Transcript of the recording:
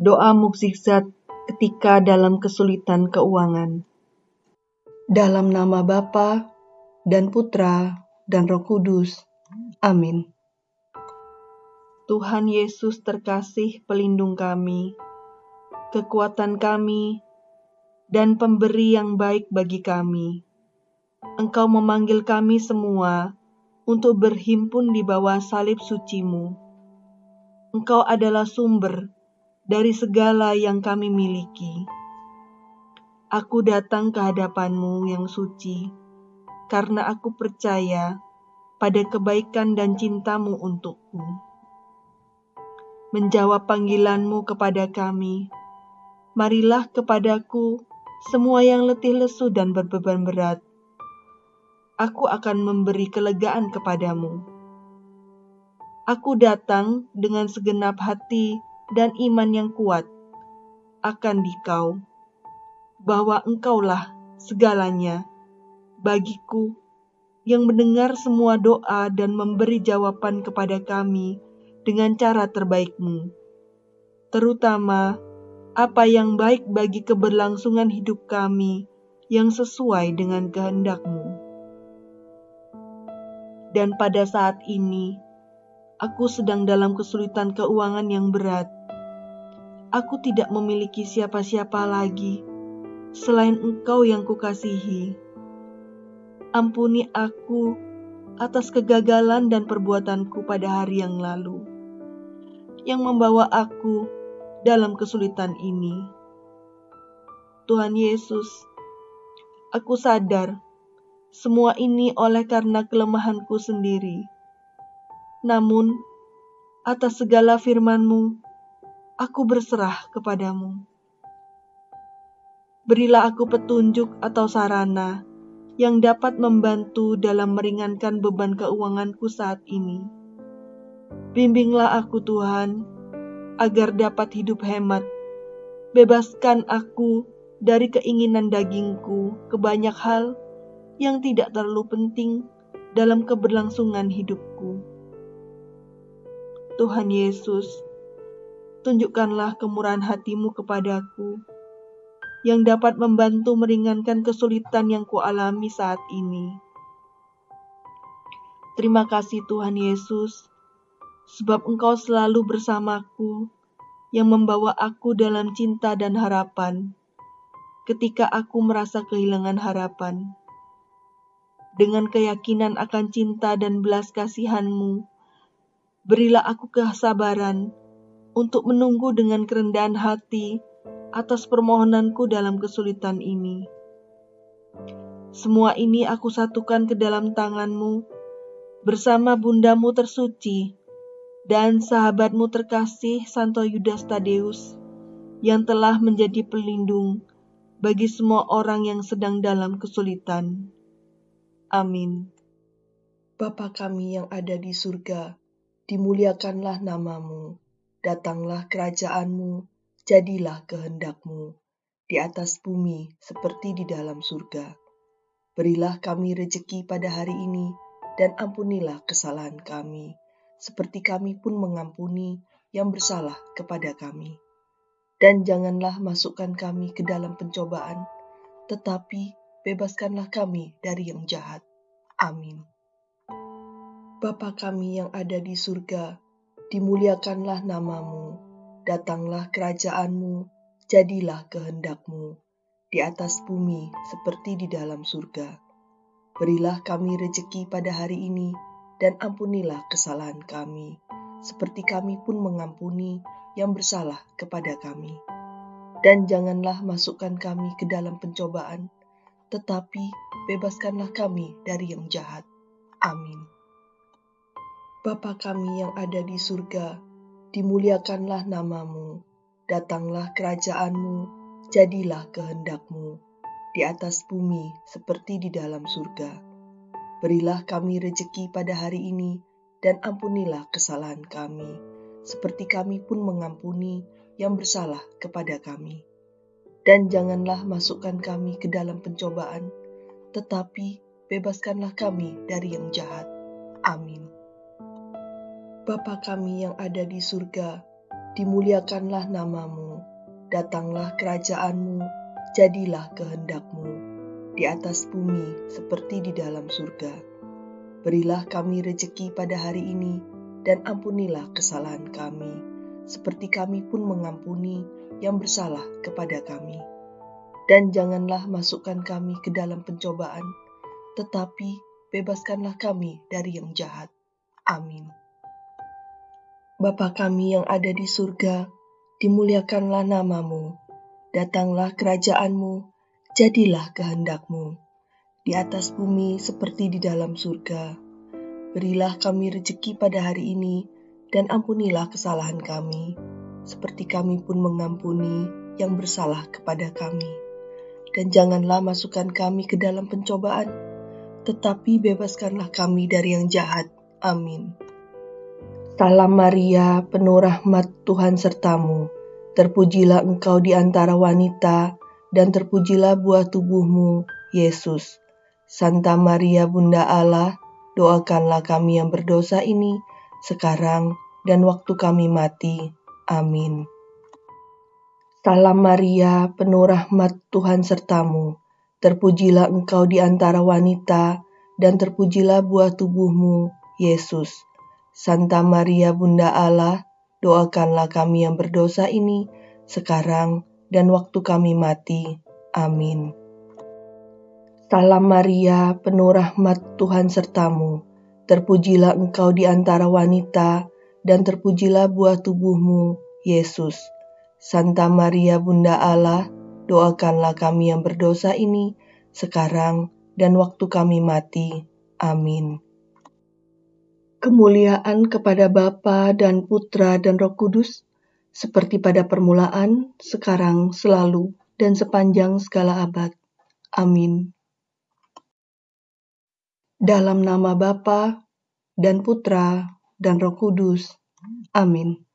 Doa mukjizat ketika dalam kesulitan keuangan. Dalam nama Bapa dan Putra dan Roh Kudus. Amin. Tuhan Yesus terkasih pelindung kami, kekuatan kami, dan pemberi yang baik bagi kami. Engkau memanggil kami semua untuk berhimpun di bawah salib sucimu. Engkau adalah sumber dari segala yang kami miliki. Aku datang ke hadapanmu yang suci, karena aku percaya pada kebaikan dan cintamu untukku. Menjawab panggilanmu kepada kami, marilah kepadaku semua yang letih lesu dan berbeban berat. Aku akan memberi kelegaan kepadamu. Aku datang dengan segenap hati dan iman yang kuat akan dikau, bahwa engkaulah segalanya bagiku yang mendengar semua doa dan memberi jawaban kepada kami dengan cara terbaikmu, terutama apa yang baik bagi keberlangsungan hidup kami yang sesuai dengan kehendakmu. Dan pada saat ini, aku sedang dalam kesulitan keuangan yang berat aku tidak memiliki siapa-siapa lagi selain Engkau yang kukasihi. Ampuni aku atas kegagalan dan perbuatanku pada hari yang lalu, yang membawa aku dalam kesulitan ini. Tuhan Yesus, aku sadar semua ini oleh karena kelemahanku sendiri. Namun, atas segala firman-Mu, aku berserah kepadamu. Berilah aku petunjuk atau sarana yang dapat membantu dalam meringankan beban keuanganku saat ini. Bimbinglah aku Tuhan, agar dapat hidup hemat. Bebaskan aku dari keinginan dagingku ke banyak hal yang tidak terlalu penting dalam keberlangsungan hidupku. Tuhan Yesus, tunjukkanlah kemurahan hatimu kepadaku, yang dapat membantu meringankan kesulitan yang kualami saat ini. Terima kasih Tuhan Yesus, sebab Engkau selalu bersamaku, yang membawa aku dalam cinta dan harapan, ketika aku merasa kehilangan harapan. Dengan keyakinan akan cinta dan belas kasihanmu, berilah aku kesabaran untuk menunggu dengan kerendahan hati atas permohonanku dalam kesulitan ini. Semua ini aku satukan ke dalam tanganmu bersama bundamu tersuci dan sahabatmu terkasih Santo Yudas Tadeus yang telah menjadi pelindung bagi semua orang yang sedang dalam kesulitan. Amin. Bapa kami yang ada di surga, dimuliakanlah namamu datanglah kerajaanmu, jadilah kehendakmu, di atas bumi seperti di dalam surga. Berilah kami rejeki pada hari ini, dan ampunilah kesalahan kami, seperti kami pun mengampuni yang bersalah kepada kami. Dan janganlah masukkan kami ke dalam pencobaan, tetapi bebaskanlah kami dari yang jahat. Amin. Bapa kami yang ada di surga, dimuliakanlah namamu, datanglah kerajaanmu, jadilah kehendakmu, di atas bumi seperti di dalam surga. Berilah kami rejeki pada hari ini, dan ampunilah kesalahan kami, seperti kami pun mengampuni yang bersalah kepada kami. Dan janganlah masukkan kami ke dalam pencobaan, tetapi bebaskanlah kami dari yang jahat. Amin. Bapa kami yang ada di surga, dimuliakanlah namamu, datanglah kerajaanmu, jadilah kehendakmu, di atas bumi seperti di dalam surga. Berilah kami rejeki pada hari ini, dan ampunilah kesalahan kami, seperti kami pun mengampuni yang bersalah kepada kami. Dan janganlah masukkan kami ke dalam pencobaan, tetapi bebaskanlah kami dari yang jahat. Amin. Bapa kami yang ada di surga, dimuliakanlah namamu, Datanglah kerajaanmu, jadilah kehendakmu, di atas bumi seperti di dalam surga. Berilah kami rejeki pada hari ini, dan ampunilah kesalahan kami, seperti kami pun mengampuni yang bersalah kepada kami. Dan janganlah masukkan kami ke dalam pencobaan, tetapi bebaskanlah kami dari yang jahat. Amin. Bapa kami yang ada di surga, dimuliakanlah namamu, datanglah kerajaanmu, jadilah kehendakmu, di atas bumi seperti di dalam surga. Berilah kami rejeki pada hari ini, dan ampunilah kesalahan kami, seperti kami pun mengampuni yang bersalah kepada kami. Dan janganlah masukkan kami ke dalam pencobaan, tetapi bebaskanlah kami dari yang jahat. Amin. Salam Maria, penuh rahmat Tuhan sertamu. Terpujilah engkau di antara wanita, dan terpujilah buah tubuhmu, Yesus. Santa Maria Bunda Allah, doakanlah kami yang berdosa ini, sekarang dan waktu kami mati. Amin. Salam Maria, penuh rahmat Tuhan sertamu. Terpujilah engkau di antara wanita, dan terpujilah buah tubuhmu, Yesus. Santa Maria Bunda Allah, doakanlah kami yang berdosa ini sekarang dan waktu kami mati. Amin. Salam Maria, penuh rahmat Tuhan sertamu. Terpujilah engkau di antara wanita, dan terpujilah buah tubuhmu, Yesus. Santa Maria Bunda Allah, doakanlah kami yang berdosa ini sekarang dan waktu kami mati. Amin. Kemuliaan kepada Bapa dan Putra dan Roh Kudus, seperti pada permulaan, sekarang, selalu, dan sepanjang segala abad. Amin. Dalam nama Bapa dan Putra dan Roh Kudus. Amin.